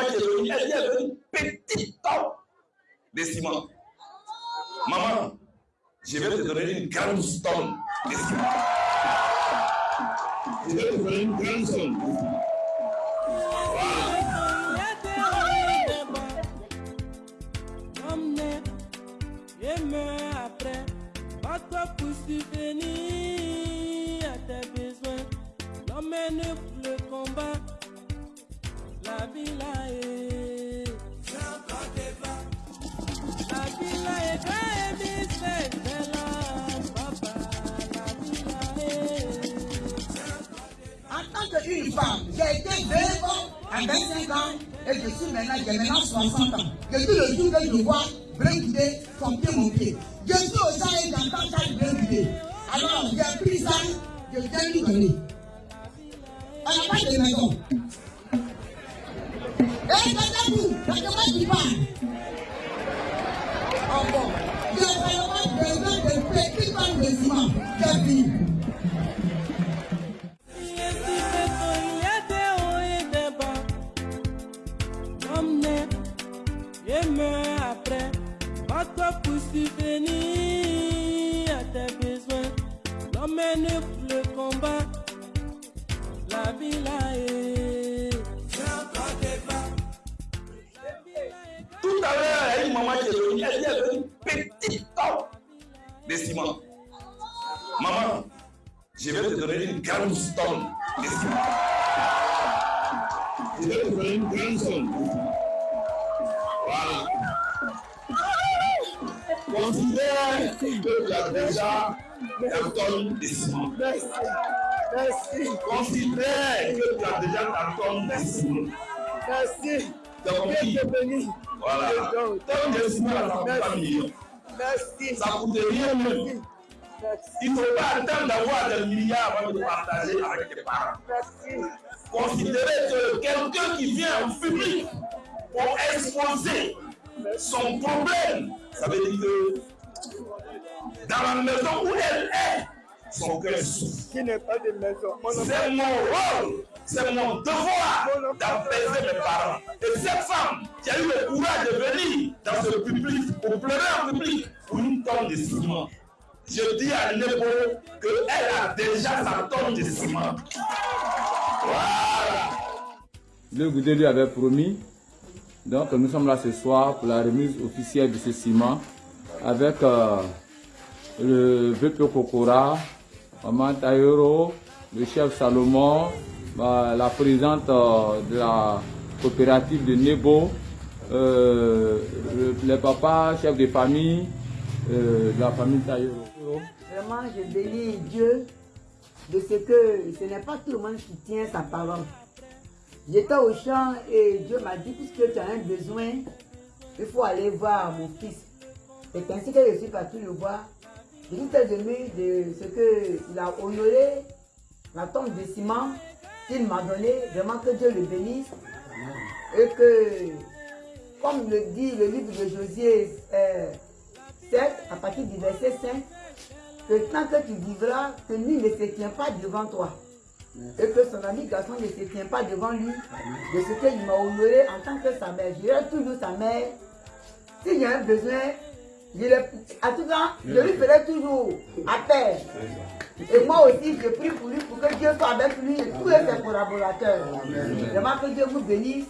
maman qui est venue, elle dit avec une petite tonne de ciment. Maman, je vais te donner une grande tonne de ciment. Je vais te donner une grande pas pour à tes besoins. Qu'une femme, j'ai été veuve à 25 ans et je suis maintenant, j'ai maintenant 60 ans. Depuis le jour que je vois Bringuidé, son pied, mon pied. Je suis au sein et j'entends ça Bringuidé. Alors j'ai pris ça, je viens lui donner. Elle n'a pas de maison. Et vous, c'est comment tu parles. Oh bon, j'ai vraiment besoin de petites tonnes de ciment. J'ai fini. Subvenir à tes besoins. L'emmène pour le combat, la vie là est. Tout à l'heure, il y a maman qui est venue, elle dit avec une petite tonne de ciment. Maman, je vais te donner une grande tonne de ciment. Je vais te donner une grande somme. Voilà. Considère que tu as déjà ta tonne de ciment. Merci. Considère que tu as déjà ta tonne de ciment. Merci. Dieu te bénisse. Voilà. Tonne de ciment, ça coûte pas million. Merci. Ça coûte rien même. Merci. Il ne faut pas attendre d'avoir des milliards avant de partager avec tes parents. Merci. Considérez que quelqu'un qui vient en public pour exposer son problème, ça veut dire que dans la maison où elle est, son cœur souffre. Qui n'est pas de maison. Mon nom C'est mon rôle, c'est mon devoir d'apaiser mes parents. Et cette femme qui a eu le courage de venir dans ce public, pour pleurer en public, pour une tonne de ciment. Je dis à Nebo qu'elle a déjà sa tonne de ciment. Voilà. Le Goudé lui avait promis. Donc nous sommes là ce soir pour la remise officielle de ce ciment avec euh, le VP Kokora, Maman Tayoro, le chef Salomon, bah, la présidente euh, de la coopérative de Nebo, euh, le- les papas, chefs de famille euh, de la famille Tayoro. Vraiment, je bénis Dieu de ce que ce n'est pas tout le monde qui tient sa parole. J'étais au champ et Dieu m'a dit, puisque tu as un besoin, il faut aller voir mon fils. C'est ainsi que je suis parti le voir. Très ému de ce qu'il a honoré la tombe de ciment qu'il m'a donné. Vraiment que Dieu le bénisse. Et que, comme le dit le livre de Josué euh, 7, à partir du verset 5, que tant que tu vivras, que lui ne se tient pas devant toi. Et que son ami garçon ne se tient pas devant lui de ce qu'il m'a honoré en tant que sa mère. Je dirai toujours sa mère. S'il y a un besoin, je le, à tout je lui ferai toujours appel. Et moi aussi, je prie pour lui, pour que Dieu soit avec lui et tous ses collaborateurs. Vraiment que Dieu vous bénisse.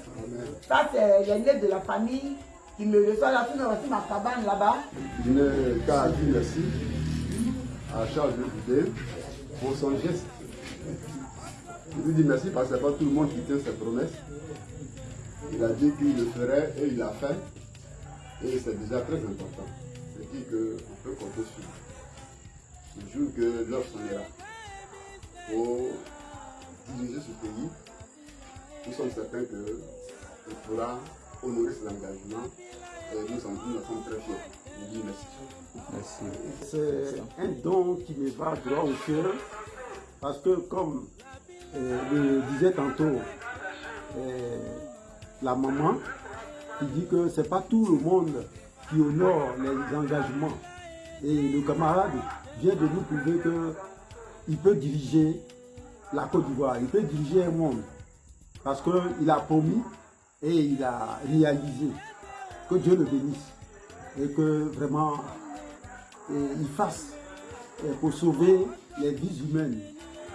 Ça, c'est l'aîné de la famille qui me reçoit là, sinon aussi ma cabane là-bas. Je n'ai qu'à dire merci à Charles de Goudé pour son geste. Je lui dis merci parce que ce n'est pas tout le monde qui tient ses promesses. Il a dit qu'il le ferait et il l'a fait. Et c'est déjà très important. C'est dire qu'on peut compter sur lui. Le jour que l'heure s'en ira pour diriger ce pays, nous sommes certains qu'il pourra honorer ses engagements et nous sommes, nous en sommes très fiers. Je dis merci. Merci. C'est un don qui me va droit au cœur parce que comme le disait tantôt euh, la maman qui dit que c'est pas tout le monde qui honore les engagements et le camarade vient de nous prouver que il peut diriger la Côte d'Ivoire, il peut diriger un monde parce qu'il a promis et il a réalisé. Que Dieu le bénisse et que vraiment et il fasse euh, pour sauver les vies humaines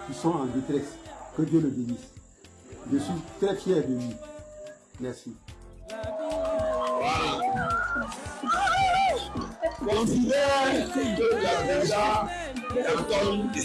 qui sont en détresse. Que Dieu le bénisse. Je suis très fier de lui. Merci. La tonne de